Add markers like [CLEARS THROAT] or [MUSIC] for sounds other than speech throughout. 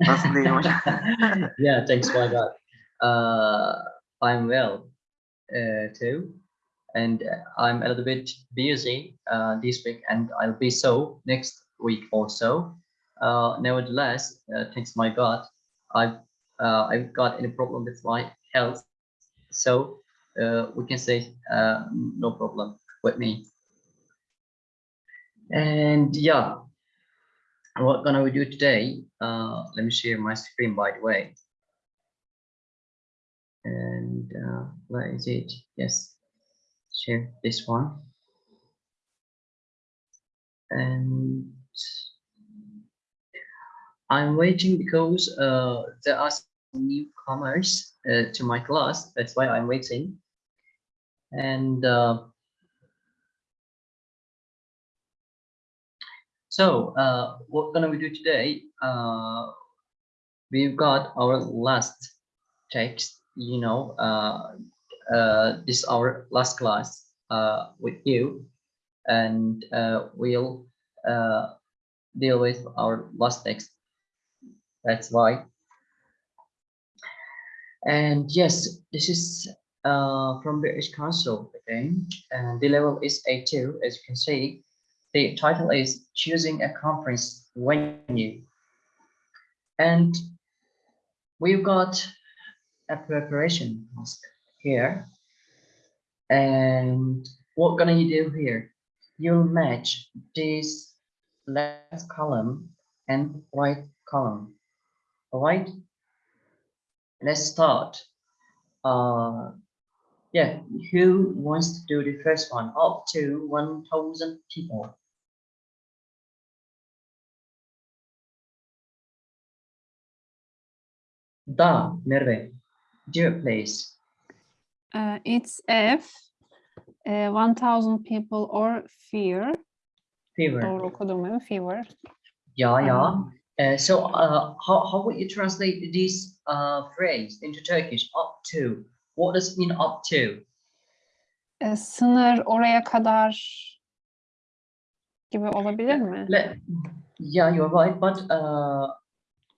[LAUGHS] Yeah, thanks my God. Uh, I'm well uh, too, and I'm a little bit busy uh, this week, and I'll be so next week also. Uh, nevertheless, uh, thanks my God, I've uh, I've got any problem with my health, so uh, we can say no problem with me. And yeah, what gonna we do today? Uh, let me share my screen by the way. And uh, where is it? Yes, share this one. And I'm waiting because uh, there are newcomers uh, to my class. That's why I'm waiting. And uh, so uh, what gonna we do today? Uh, we've got our last text. You know, uh, uh, this our last class uh, with you, and uh, we'll uh, deal with our last text that's why. And yes, this is uh, from British Council again, and the level is A2, as you can see. The title is Choosing a Conference Venue. And we've got a preparation task here. And what gonna you do here? You'll match this left column and right column all right, let's start. Uh, yeah, who wants to do the first one? Up to 1,000 people. Da, Merve, do it please. Uh, it's F, uh, 1000 people or fear. Fever. Doğru okudum mi? Fever. Yeah, yeah. Uh, so uh, how, how would you translate this uh, phrase into Turkish? Up to. What does it mean up to? e, sınır oraya kadar gibi olabilir mi? Let, yeah, you're right, but uh,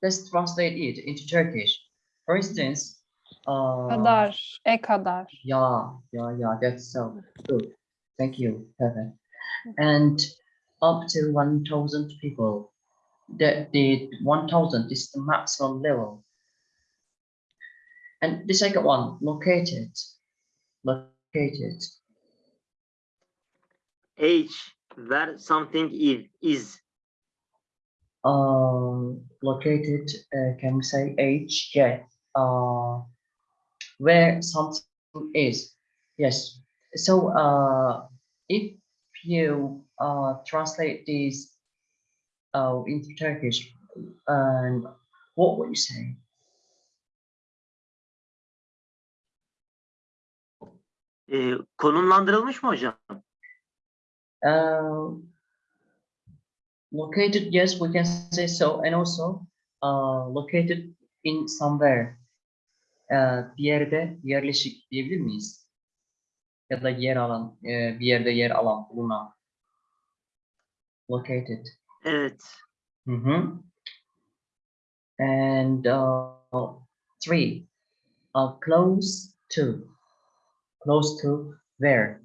let's translate it into Turkish. For instance, uh, Kadar, e kadar. yeah, yeah, yeah, that's so good. Thank you, Perfect. And up to 1,000 people. That the 1,000 is the maximum level. And the second one, located, located. H, that something is, is. uh, located, uh, can we say H? Yeah. Uh, where something is. Yes. So uh, if you uh, translate this uh, into Turkish, and what would you say? Ee, konumlandırılmış mı hocam? Uh, located, yes, we can say so, and also uh, located in somewhere. Uh, bir yerde yerleşik diyebilir miyiz? Ya da yer alan, e, bir yerde yer alan, bulunan. Located. Evet. Mhm. And uh, three, uh, close to, close to where?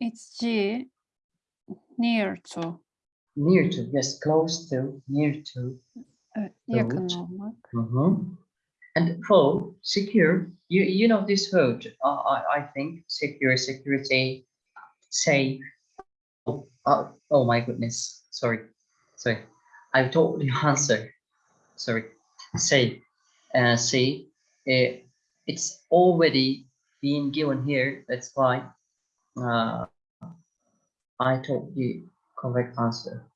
It's G, near to. Near to, yes, close to, near to. Evet, yakın. Mhm. And four, secure. You you know this word. Uh, I I think secure, security, safe. Oh, uh, oh my goodness. Sorry, sorry. I told the [LAUGHS] answer. Sorry. Safe. Uh, see, uh, it's already being given here. That's why uh, I told the correct answer.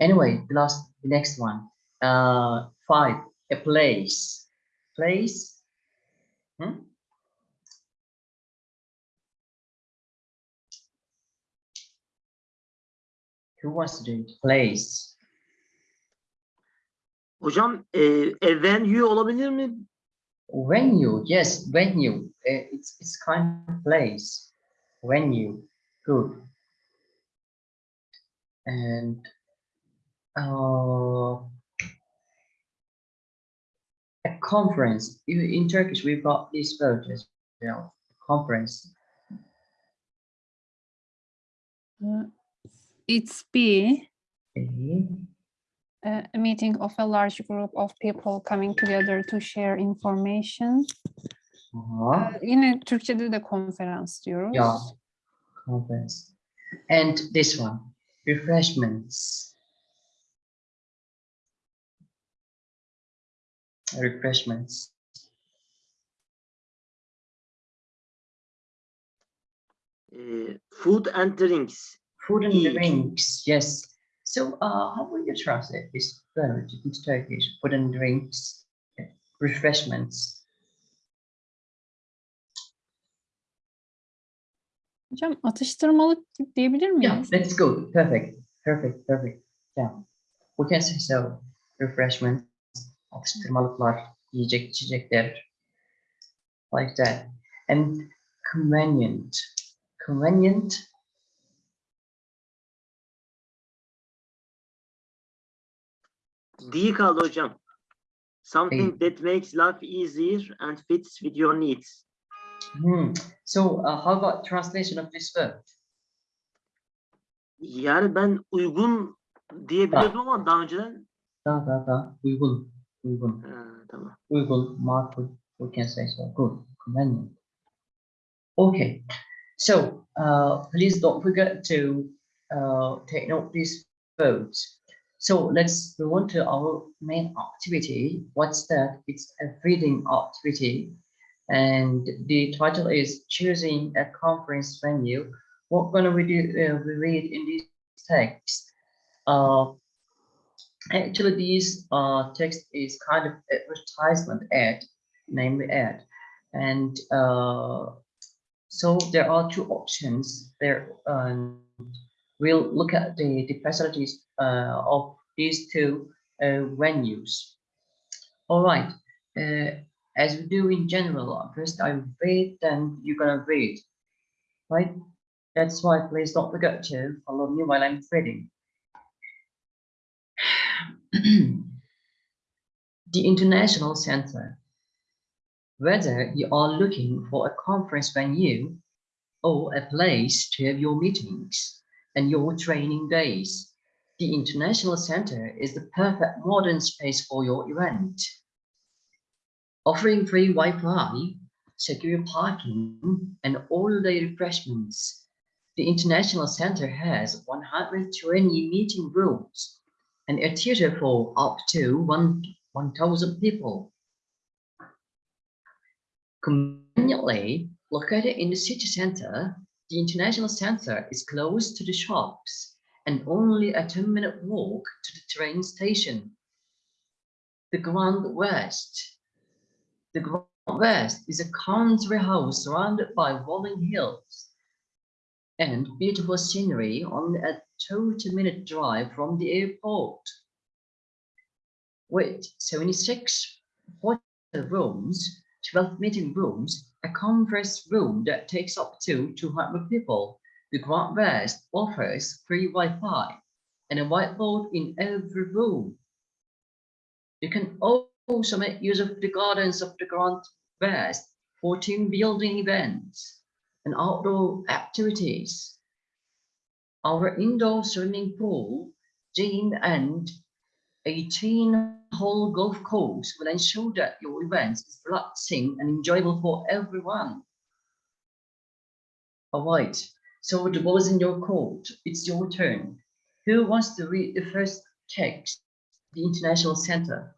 Anyway, the last, the next one. Uh, five, a place. Place. Hmm? Who wants to do it? Place. Hocam e, a venue olabilir mi? Venue. Yes, venue. It's it's kind of place. Venue. Good. And uh, a conference. In Turkish, we got this word as well. Conference. Uh, it's Okay. uh, a meeting of a large group of people coming together to share information. Aha. Ee, yine Türkçe'de de konferans diyoruz. Yeah. Conference. And this one, refreshments. Refreshments. uh, food and drinks. Food and Eat. drinks, yes. So, uh, how will you translate this word into Turkish? Food and drinks, refreshments. Hocam atıştırmalık diyebilir Yeah, miyiz? that's good. Perfect. Perfect. Perfect. Yeah. We can say so. Refreshments, atıştırmalıklar, yiyecek, içecekler. Like that. And convenient. Convenient. D kaldı hocam. Something that makes life easier and fits with your needs. Hmm. So, uh, how about translation of this word? Yani ben uygun diyebiliyordum ama daha önceden. Da da da. Uygun. Uygun. Ha, tamam. Uygun. Makul. We can say so. Good. Convenient. Okay. So, uh, please don't forget to uh, take note these words. So let's move on to our main activity. What's that? It's a reading activity. And the title is choosing a conference venue. What gonna we do? Uh, we read in this text. Uh, actually, this uh, text is kind of advertisement ad, namely ad, and uh, so there are two options there. Um, we'll look at the, the facilities uh, of these two uh, venues. All right. Uh, as we do in general, first I read, then you're gonna read, right? That's why please don't forget to follow me while I'm reading. [CLEARS THROAT] the International Center. Whether you are looking for a conference venue or a place to have your meetings and your training days, the International Center is the perfect modern space for your event. Offering free Wi-Fi, secure parking, and all-day refreshments, the International Center has 120 meeting rooms and a theater for up to 1,000 people. Conveniently located in the city center, the International Center is close to the shops and only a 10-minute walk to the train station. The Grand West. The Grand West is a country house surrounded by rolling hills and beautiful scenery on a 20-minute drive from the airport. With 76 hotel rooms, 12 meeting rooms, a conference room that takes up to 200 people, the Grand West offers free Wi-Fi and a whiteboard in every room. You can also make use of the gardens of the Grand West for team building events and outdoor activities. Our indoor swimming pool, gym, and 18-hole golf course will ensure that your event is relaxing and enjoyable for everyone. All right, so the ball is in your court. It's your turn. Who wants to read the first text, the International Center?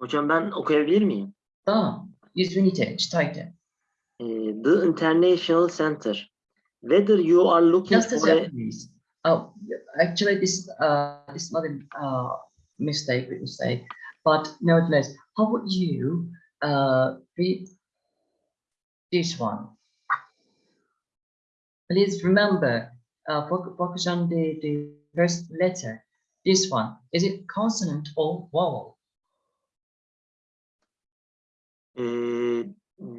Hocam ben okuyabilir miyim? Tamam, 100 ünite, çıtaydı. Eh, the International Center. Whether you are looking Just for a. Oh, actually, this uh, this is not a uh, mistake, we mistake, but nevertheless, how would you uh, read this one? Please remember, uh, foc- focus on the, the first letter. This one, is it consonant or vowel? Eh,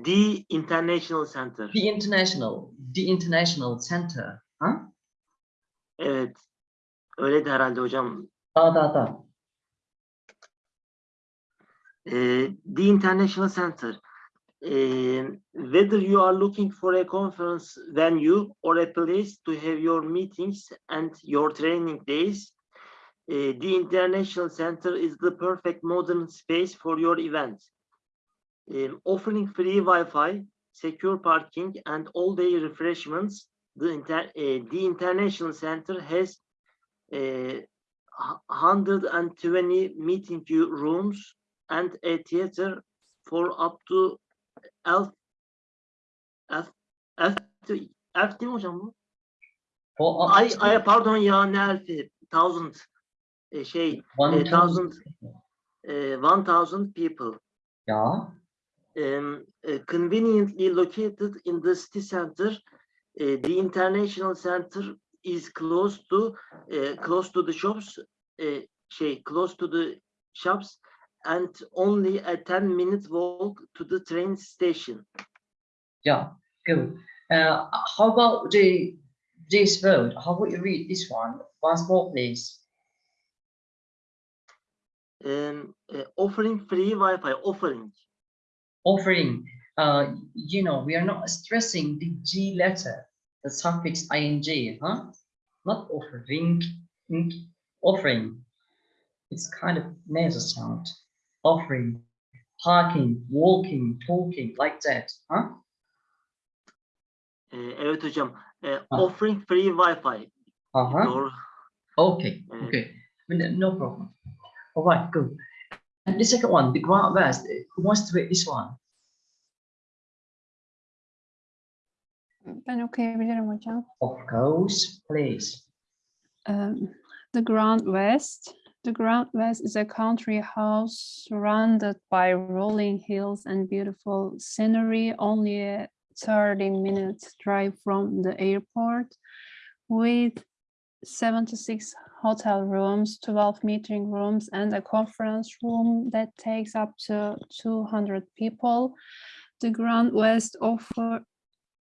the International Center. The international, the international center, huh? Evet. Öyle de herhalde hocam. Da da da. Uh, the International Center. Uh, whether you are looking for a conference venue or a place to have your meetings and your training days, uh, the International Center is the perfect modern space for your event. Offering free Wi-Fi, secure parking, and all-day refreshments, the, inter the International Center has uh, 120 meeting rooms and a theater for up to elf elf elf elf değil mi hocam bu? Ay, ay pardon ya ne elfi? Thousand e, şey one thousand. e, one thousand people. Yeah. Um, uh, conveniently located in the city center. Uh, the international center is close to uh, close to the shops, uh, şey, close to the shops, and only a 10 minute walk to the train station. Yeah. Good. Uh, how about the this word? How would you read this one? Once more, please. Um, uh, offering free Wi-Fi, offering. Offering, uh, you know, we are not stressing the G letter, the suffix ing, huh? Not offering, ing, offering. It's kind of nasal sound. Offering, parking, walking, talking, like that, huh? Uh, evet hocam. Uh, Ah. offering free Wi-Fi. Uh-huh. Doğru. Okay, Mm. okay. No no problem. All right, good. And the second one, the Grand West, who wants to read this one? Ben hocam. Of course, please. Um, the Grand West. The Grand West is a country house surrounded by rolling hills and beautiful scenery, only a 30 minutes drive from the airport, with 76 hotel rooms, 12 meeting rooms, and a conference room that takes up to 200 people. The Grand West offer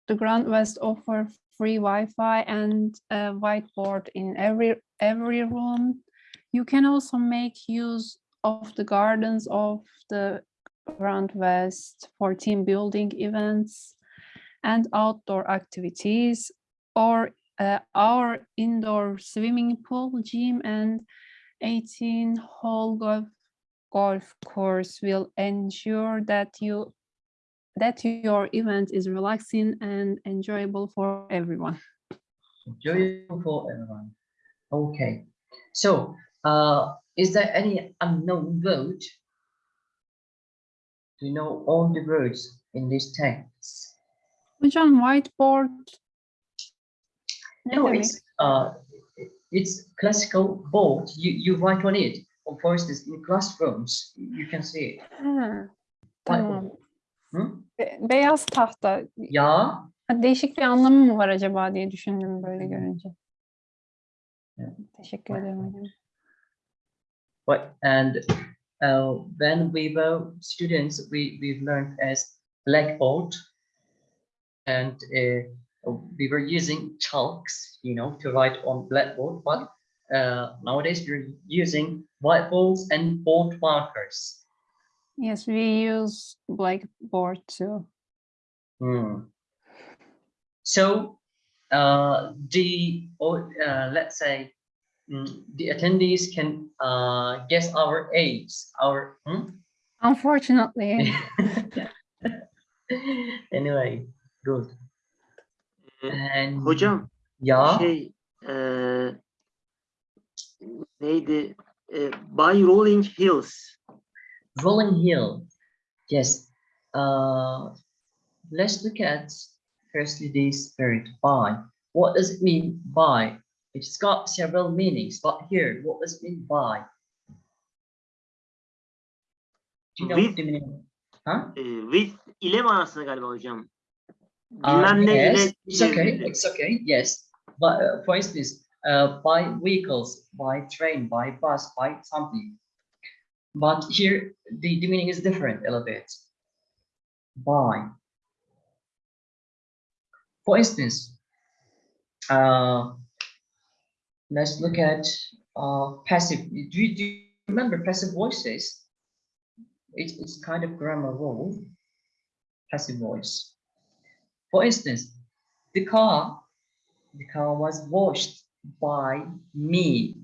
the Grand West offer free Wi-Fi and a whiteboard in every every room. You can also make use of the gardens of the Grand West for team building events and outdoor activities or uh, our indoor swimming pool, gym and 18 hole golf golf course will ensure that you that your event is relaxing and enjoyable for everyone. Enjoyable for everyone. Okay. So, uh, is there any unknown word? Do you know all the words in this text? Hocam whiteboard ne No, it's uh, it's classical board. You you write on it. Or for instance, in classrooms, you can see it. Ha, tamam. Hı? Be- beyaz tahta. Yeah. Değişik bir anlamı mı var acaba diye düşündüm böyle görünce. Evet. Teşekkür ederim hocam. But and uh, when we were students, we we learned as blackboard, and uh, we were using chalks, you know, to write on blackboard. But uh, nowadays we're using whiteboards and board markers. Yes, we use Blackboard too. Hmm. So uh, the or uh, let's say mm, the attendees can uh, guess our age, our. hmm? Unfortunately, [LAUGHS] anyway, good. And hocam yeah, şey eee, neydi? Eee, by Rolling Hills. rolling hill. Yes. Uh, let's look at firstly this word by. What does it mean by? It's got several meanings, but here, what does it mean by? Do you know With- the meaning? Huh? With ile manasında galiba hocam. Ne yes, it's okay. It's okay. Yes, but uh, for instance, uh, by vehicles, by train, by bus, by something. But here, the, the meaning is different a little bit. By. For instance, uh, let's look at uh, passive. Do you, do you remember passive voices? It's, it's kind of grammar rule, passive voice. For instance, the car, the car was washed by me,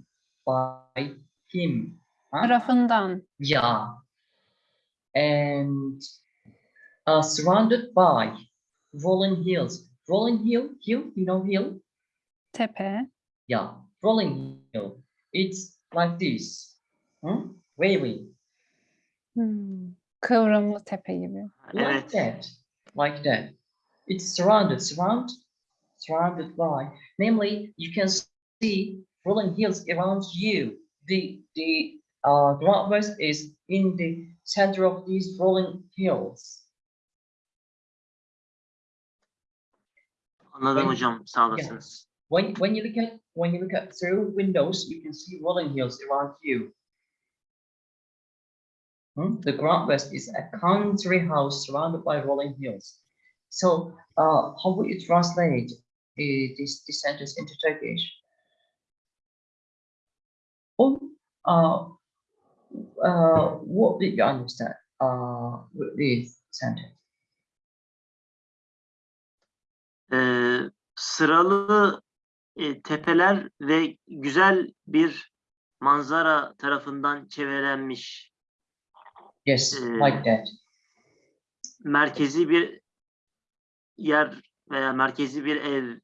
by him. Huh? Tarafından. Yeah. And uh, surrounded by rolling hills. Rolling hill, hill, you know hill? Tepe. Yeah, rolling hill. It's like this. Hmm? Wavy. Hmm. Kıvrımlı tepe gibi. Like Evet. that. Like that. It's surrounded, surround, surrounded by. Namely, you can see rolling hills around you. The the uh ground is in the center of these rolling hills. Anladım Ben- hocam. Sağ olasınız. When when you look at when you look at through windows, you can see rolling hills around you. Hmm? The Grand West is a country house surrounded by rolling hills. So, uh, how would you translate uh, this, this sentence into Turkish? Oh, uh, uh, what did you understand uh, with this sentence? Ee, sıralı e, tepeler ve güzel bir manzara tarafından çevrelenmiş Yes, Hmm. like that. merkezi bir yer veya merkezi bir ev.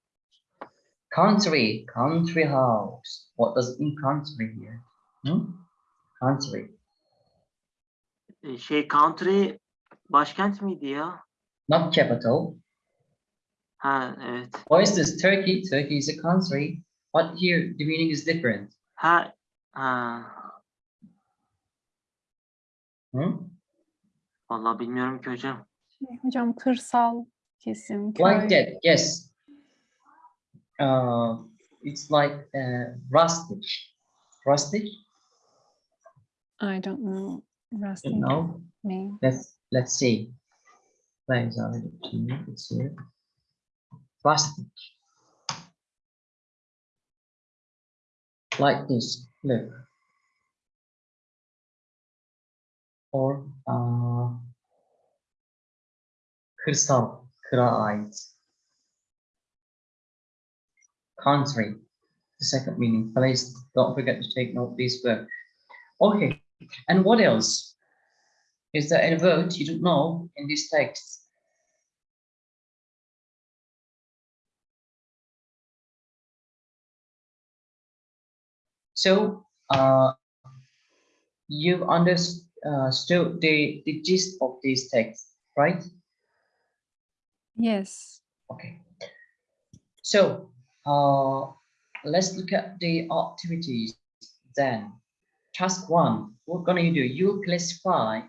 Country, country house. What does it mean country here? Hmm? Country. E, Şey country başkent miydi ya? not capital. Ha evet. For instance, Turkey, Turkey is a country, but here the meaning is different. Ha ha. Hmm? Vallahi bilmiyorum ki hocam. Şey, Hocam kırsal kesim, Like köy. that, yes. Uh, it's like uh, rustic. Rustic, I don't know. Rustic No. mean. Let's let's see. Where is our two? It's here. Rustic. Like this. Look. Or uh, kırsal, kıra. Country. The second meaning. Place. Don't forget to take note this word. Okay. And what else? Is there any word you don't know in this text? So, uh, you've understood the, the gist of this text, right? Yes. Okay. So, uh, let's look at the activities then. Task one, what gonna you do? You classify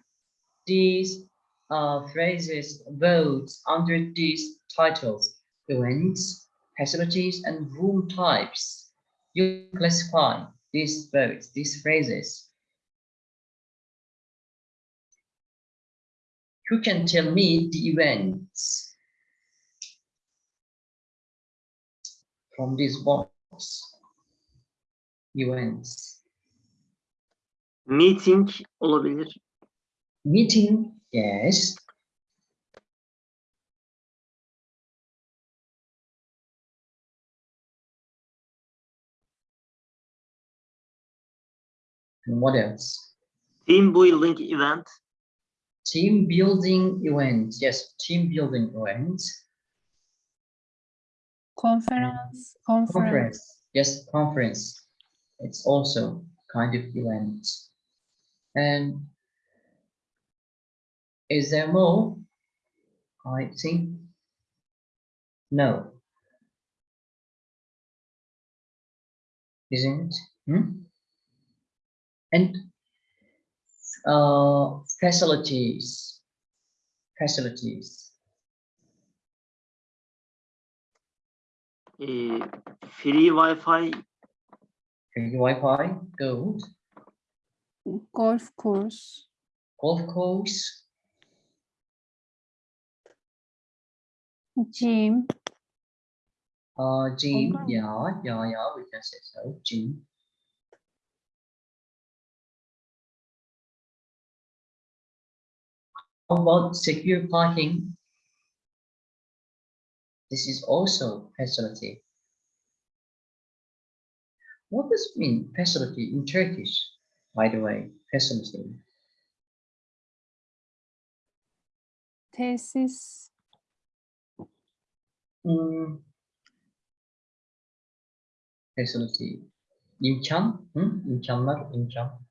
these uh, phrases, words under these titles, events, facilities, and room types. You classify these words, these phrases. Who can tell me the events from this box? Events. Meeting olabilir. Meeting, yes. And what else? Team building event. Team building event, Yes, team building events. Conference. Conference. Conference. Yes, conference. It's also kind of event. And is there more? I think no. Isn't? Hmm? And uh, facilities. Facilities. Free Wi-Fi Free Wi-Fi, good. Golf course. Golf course, Gym. Uh, gym, Olur mu? yeah, yeah, yeah, we can say so, gym. How about secure parking? This is also facility. What does it mean facility in Turkish, by the way, facility? Tesis. Hmm. Facility. İmkan, hı? İmkanlar, imkan.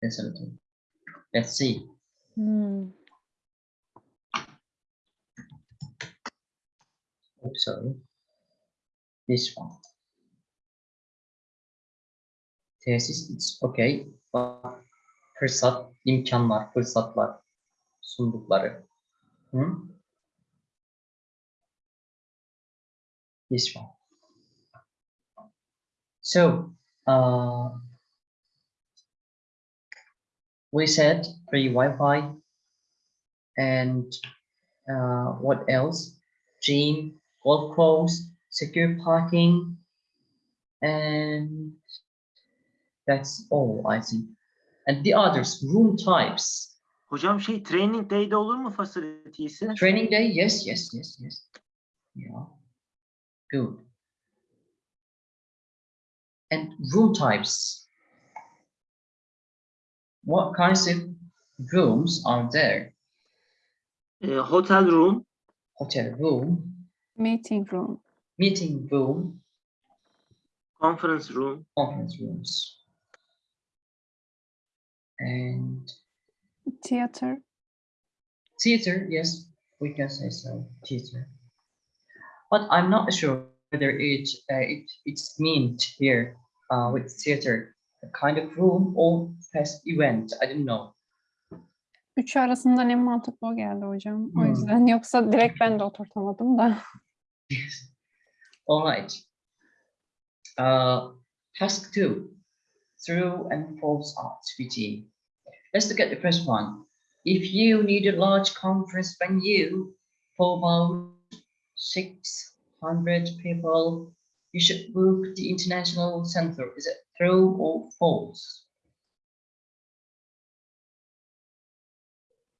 Facility. Let's see. Hmm. Oh, sorry. This one. Tesis, it's okay. Fırsat, imkanlar, fırsatlar, sundukları. Hı? This one. So, uh, we said free Wi-Fi and uh, what else? Gym, golf course, secure parking, and that's all I think. And the others, room types. Hocam şey training day'de olur mu facility ise? Training day, yes, yes, yes, yes. Yeah, good. And room types. What kinds of rooms are there? Ee, hotel room, Hotel room, Meeting room. meeting room, conference room, conference rooms. And Theater. theater, yes, we can say so, theater. But I'm not sure whether it, uh, it it's meant here uh, with theater, a kind of room or fest event, I don't know. Üçü arasından en mantıklı o geldi hocam. O Hmm. yüzden yoksa direkt ben de oturtamadım da. [LAUGHS] All right. Uh, task two, through and false activity. Let's look at the first one. If you need a large conference venue for about 600 people, you should book the international center. Is it true or false?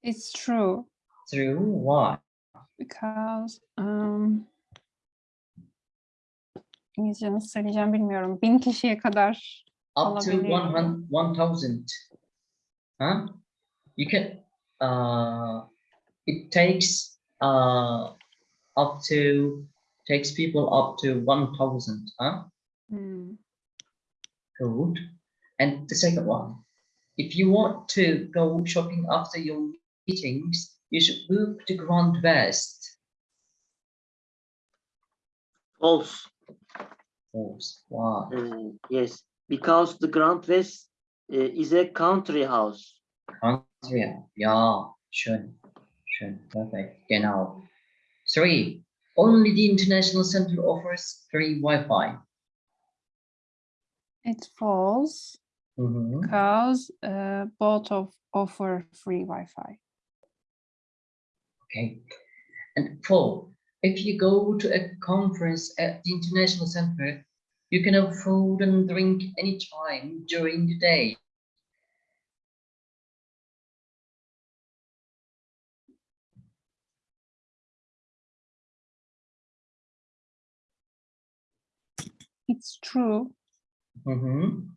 It's true True. Why? because um, İngilizce nasıl söyleyeceğim bilmiyorum. Bin kişiye kadar Up to Olabilir. 100 1000. Huh? You can, uh, it takes, uh, up to, takes people up to 1000, huh? Hmm. Good. And the second one, if you want to go shopping after your meetings, you should move to Grand West. false. False. Wow. Ee, yes, because the Grand West uh, is a country house. Country. Yeah, schön. Schön. Perfect. Genau. Three. Only the International Center offers free Wi-Fi. It falls Mhm. because uh, both of offer free Wi-Fi. Okay. And four, if you go to a conference at the International Center, you can have food and drink anytime during the day. It's true. Mhm.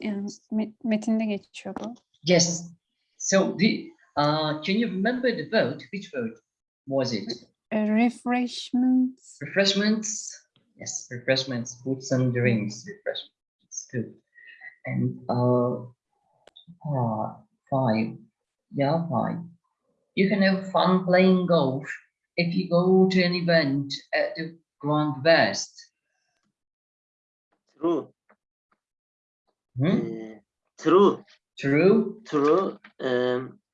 Yani met- metinde geçiyordu. Yes. So the uh, can you remember the vote? Which vote was it? Uh, refreshments. Refreshments. Yes, refreshments, foods and drinks. Refreshments. Good. And uh, uh, five. Yeah, five. You can have fun playing golf if you go to an event at the Grand West. True. Hmm? Ee, true. True. True. Um, uh,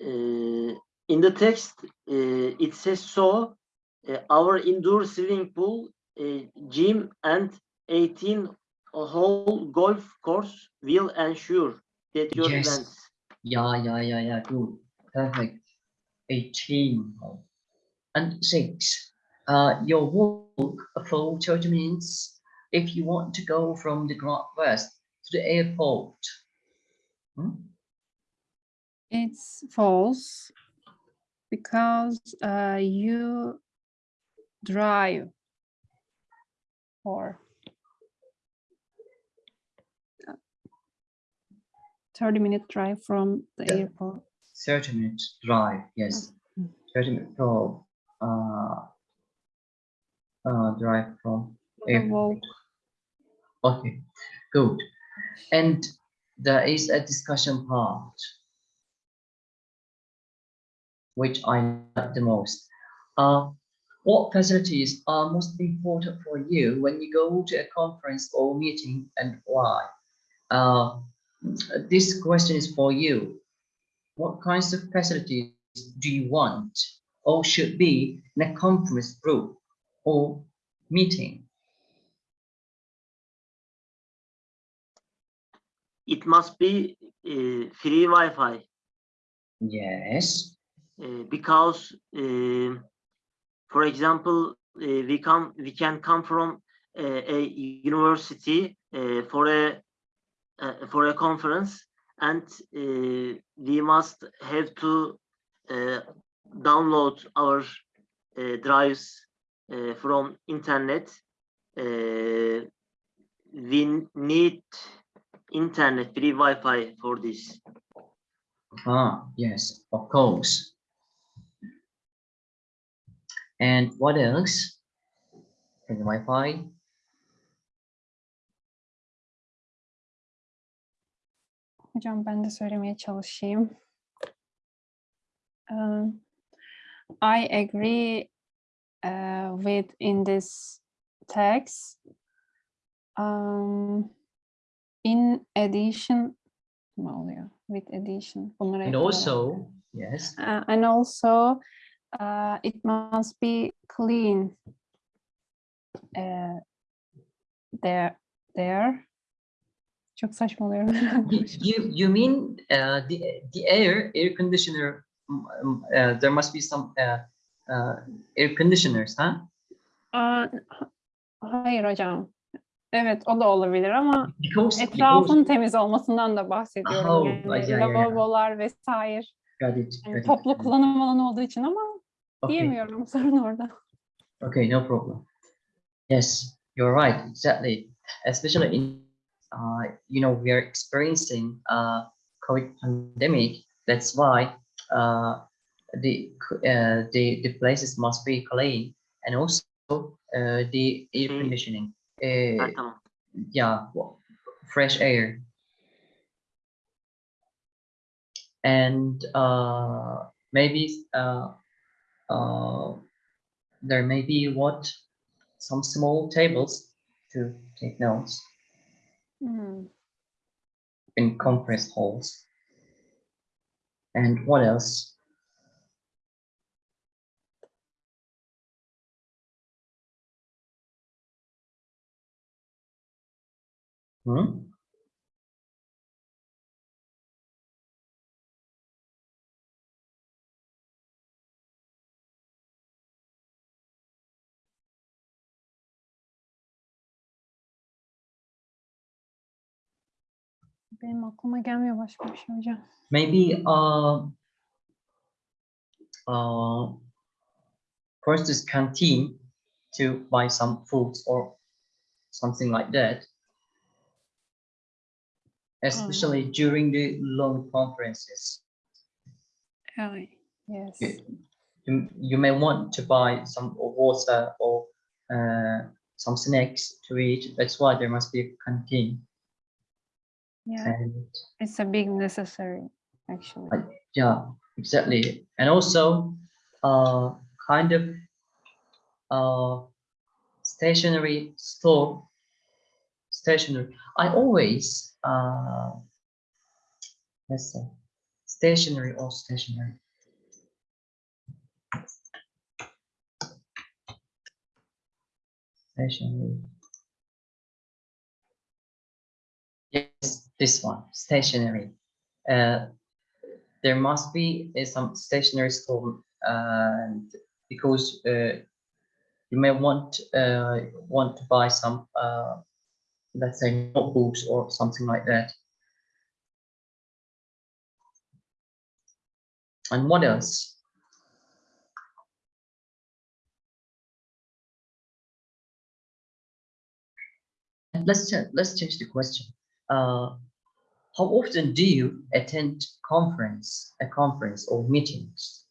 in the text, uh, it says so. uh, our indoor swimming pool, uh, gym, and 18 hole golf course will ensure that your Yes. events. Yeah, yeah, yeah, yeah. Good. Perfect. 18. And six. Uh, your a full 30 minutes if you want to go from the Grand West to the airport. Hmm? It's false because uh, you drive for uh, 30 minute drive from the Yeah. airport. 30 minute drive, yes. Mm. 30 minute drive, uh, uh, drive from The airport. Okay, good. And there is a discussion part, which I like the most. Uh, what facilities are most important for you when you go to a conference or meeting and why? Uh, this question is for you. What kinds of facilities do you want or should be in a conference group or meeting? It must be uh, free Wi-Fi Yes. Uh, because, uh, for example, uh, we come we can come from a university for a for a conference, and we must have to download our drives from internet. Uh, we need internet free Wi-Fi for this. Ah, yes, of course. And what else? And Wi-Fi. Hocam ben de söylemeye çalışayım. Um, I agree uh, with in this text. Um, in addition? With addition. And also, yes, Uh, and also, uh, it must be clean. Uh, there, there. Çok saçmalıyorum. [LAUGHS] you, you, mean uh, the, the air, air conditioner, um, um, uh, there must be some uh, uh, air conditioners, huh? Aa, ha- hayır hocam. Evet o da olabilir ama Because, etrafın because, temiz olmasından da bahsediyorum. Oh, yani ya, ya, ya. lavabolar vesaire. got it, Yani got it, toplu got it. kullanım alanı olduğu için ama Okay. diyemiyorum sorun orada. Okay, no problem. Yes, you're right, exactly. Especially in, uh, you know, we are experiencing uh, COVID pandemic. That's why uh, the c- uh, the the places must be clean, and also uh, the air conditioning. Uh, yeah, w- fresh air. And uh, maybe uh, uh, there may be what some small tables to take notes Hmm. in conference halls. And what else? Hmm? Benim aklıma gelmiyor başka bir şey hocam. Maybe uh, uh, first is canteen to buy some foods or something like that. Especially during the long conferences. Evet. Yes. you, you, you may want to buy some water or uh, some snacks to eat. That's why there must be a canteen. Yeah. And It's a big necessary actually. yeah, exactly. And also, uh, kind of uh, stationary store. Stationery. I always uh, let's say stationary or stationary. Stationery. This one, stationary. Uh, there must be uh, some stationary store, uh, and because uh, you may want uh, want to buy some, uh, let's say, notebooks or something like that. And what else? Let's let's change the question. Uh, how often do you attend conference, a conference or meetings?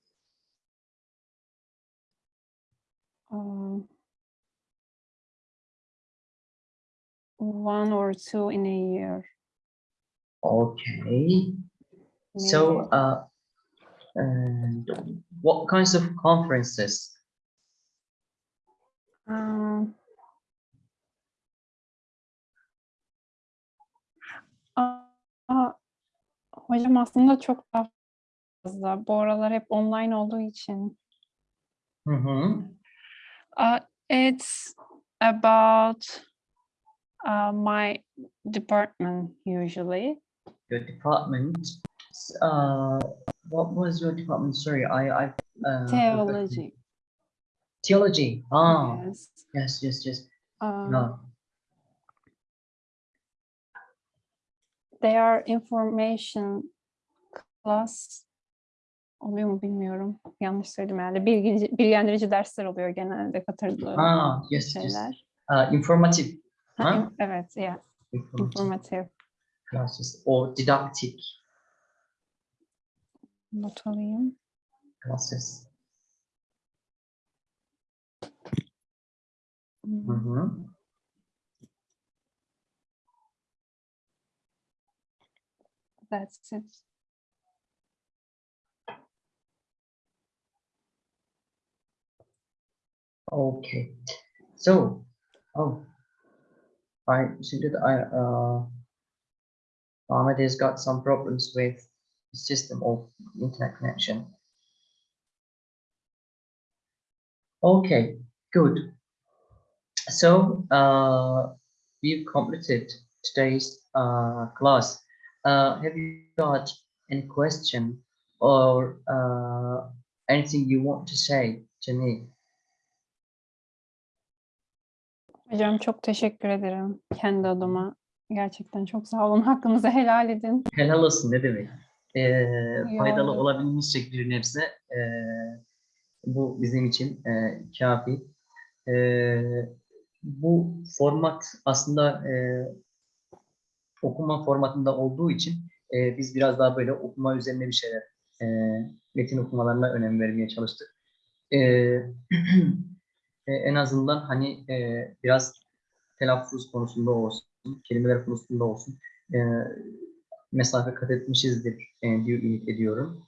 Um, one or two in a year. Okay. So, maybe. uh, and what kinds of conferences? Um, hocam aslında çok daha fazla. Bu aralar hep online olduğu için. Hı hı. Uh, it's about uh, my department usually. Your department. Uh, what was your department? Sorry, I, I. Uh. Theology. Theology. Ah, Yes. yes, yes, yes. Um, No. They are information class oluyor mu bilmiyorum. Yanlış söyledim herhalde. Bilgi, bilgilendirici dersler oluyor genelde katıldığım Ah, yes, yes. şeyler. Uh, informative. Ha, Ha? evet, yeah, Informative informative. classes or didactic Not alayım. classes. Hmm, Hı hı. That's it. Okay, so, oh, I see that I, uh, Ahmed has got some problems with the system of internet connection. Okay, good. So, uh, we've completed today's, uh, class. Uh, have you got any question or, uh, anything you want to say to me? Hocam çok teşekkür ederim kendi adıma. Gerçekten çok sağ olun. [LAUGHS] Hakkınızı helal edin. Helal olsun ne demek. Ee, faydalı oldu. olabilmişsek bir nebze ee, bu bizim için ee, kafi. Ee, bu format aslında ee, okuma formatında olduğu için ee, biz biraz daha böyle okuma üzerine bir şeyler ee, metin okumalarına önem vermeye çalıştık. Ee, [CLEARS THROAT] e, en azından hani ee, biraz telaffuz konusunda olsun, kelimeler konusunda olsun ee, mesafe kat etmişizdir e, diye ümit ediyorum.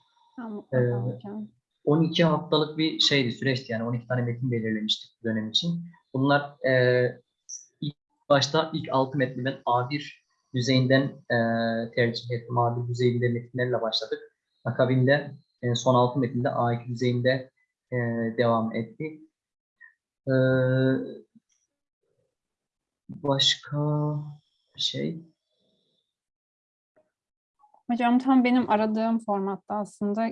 Ee, hocam. 12 haftalık bir şeydi, süreçti yani 12 tane metin belirlemiştik bu dönem için. Bunlar e, ilk başta ilk 6 metni ben A1 düzeyinden e, tercih ettim. A1 düzeyinde metinlerle başladık. Akabinde e, son 6 metinde A2 düzeyinde e, devam etti. E, başka şey. Hocam tam benim aradığım formatta aslında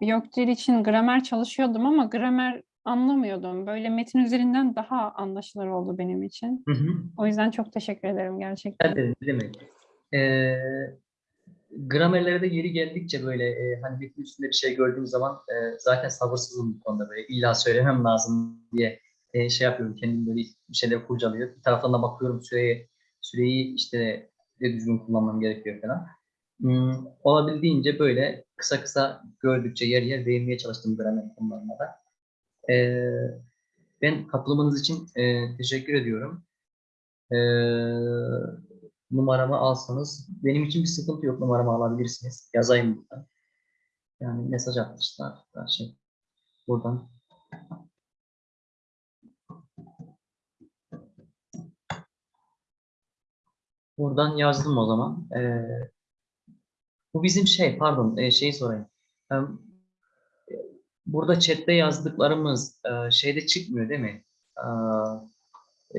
yok dil için gramer çalışıyordum ama gramer anlamıyordum. Böyle metin üzerinden daha anlaşılır oldu benim için. Hı hı. O yüzden çok teşekkür ederim gerçekten. Evet, demek? Ee, gramerlere de yeri geldikçe böyle e, hani metin üstünde bir şey gördüğüm zaman e, zaten sabırsızım bu konuda böyle illa söylemem lazım diye e, şey yapıyorum kendim böyle bir şeyler kurcalıyor. Bir taraftan da bakıyorum süreye süreyi işte de düzgün kullanmam gerekiyor falan. Hmm, olabildiğince böyle kısa kısa gördükçe yer yer değinmeye çalıştım gramer konularına da. Ee, ben katılımınız için e, teşekkür ediyorum. Ee, numaramı alsanız benim için bir sıkıntı yok numaramı alabilirsiniz. Yazayım buradan. Yani mesaj atmışlar. Şey buradan. Buradan yazdım o zaman. Ee, bu bizim şey pardon e, şeyi sorayım. E, burada chatte yazdıklarımız e, şeyde çıkmıyor değil mi? E,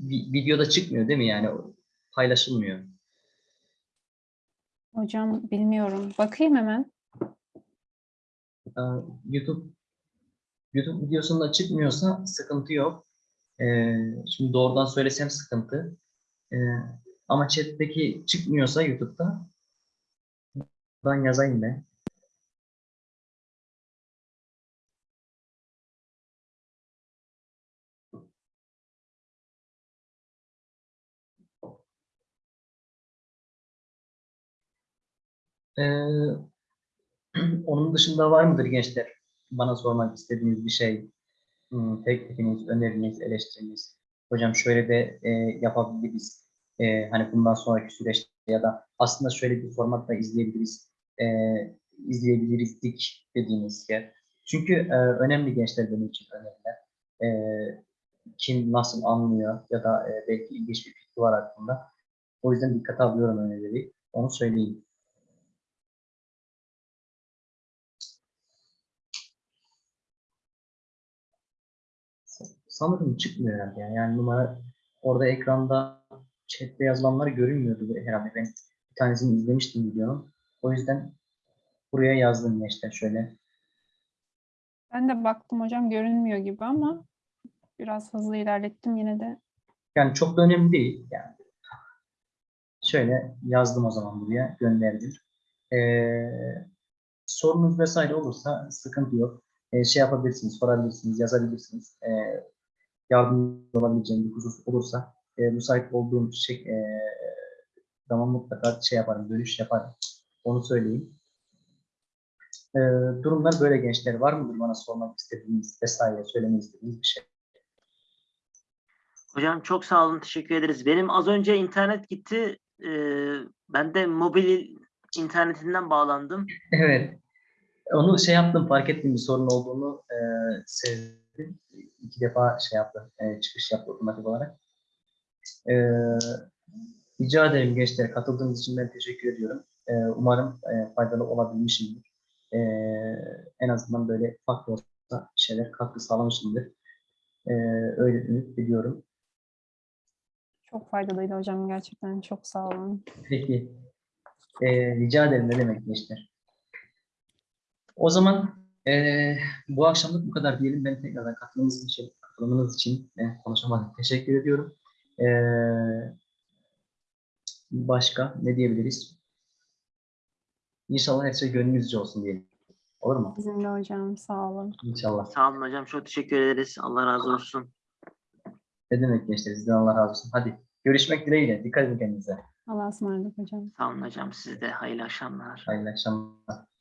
vi- videoda çıkmıyor değil mi yani? Paylaşılmıyor. Hocam bilmiyorum. Bakayım hemen. YouTube YouTube videosunda çıkmıyorsa sıkıntı yok. Şimdi doğrudan söylesem sıkıntı. Ama chat'teki çıkmıyorsa YouTube'da ben yazayım ben. Ee, [CLEARS THROAT] onun dışında var mıdır gençler? Bana sormak istediğiniz bir şey, hmm, teklifiniz, öneriniz, eleştiriniz. Hocam şöyle de e, yapabiliriz. E, hani bundan sonraki süreçte ya da aslında şöyle bir formatta izleyebiliriz. E, izleyebilirizdik dediğiniz yer. Çünkü e, önemli gençler benim için öneriler. E, kim nasıl anlıyor ya da e, belki ilginç bir fikri var aklında. O yüzden dikkate alıyorum önerileri. Onu söyleyeyim. Sanırım çıkmıyor herhalde. Yani, yani numara orada ekranda chatte yazılanlar görünmüyordu herhalde. Ben bir tanesini izlemiştim videonun. O yüzden buraya yazdım gençler şöyle. Ben de baktım hocam görünmüyor gibi ama biraz hızlı ilerlettim yine de. Yani çok da önemli değil. Yani şöyle yazdım o zaman buraya gönderdim. Ee, sorunuz vesaire olursa sıkıntı yok. Ee, şey yapabilirsiniz, sorabilirsiniz, yazabilirsiniz. Ee, yardımcı olabileceğim bir husus olursa e, müsait olduğum şey, e, zaman mutlaka şey yaparım, dönüş yaparım. Onu söyleyeyim. Ee, durumlar böyle gençler. Var mıdır bana sormak istediğiniz vesaire, söylemek istediğiniz bir şey? Hocam çok sağ olun, teşekkür ederiz. Benim az önce internet gitti. Ee, ben de mobil internetinden bağlandım. [LAUGHS] Evet. Onu şey yaptım, fark ettim bir sorun olduğunu e, sezdim. İki defa şey yaptı, e, çıkış yaptı otomatik olarak. E, rica ederim gençler, katıldığınız için ben teşekkür ediyorum. E, umarım e, faydalı olabilmişimdir. E, en azından böyle farklı olsa şeyler katkı sağlamışımdır. E, öyle ümit ediyorum. Çok faydalıydı hocam gerçekten çok sağ olun. Peki. Ee, rica ederim ne demek gençler. O zaman ee, bu akşamlık bu kadar diyelim. Ben tekrardan katılımınız için, katılımınız için ben konuşamadım. Teşekkür ediyorum. Ee, başka ne diyebiliriz? İnşallah her şey gönlünüzce olsun diyelim. Olur mu? Bizim de hocam sağ olun. İnşallah. Sağ olun hocam, çok teşekkür ederiz. Allah razı olsun. Ne demek gençler? Sizden Allah razı olsun. Hadi görüşmek dileğiyle. Dikkat edin kendinize. Allah'a ısmarladık hocam. Sağ olun hocam, size de hayırlı akşamlar. Hayırlı akşamlar.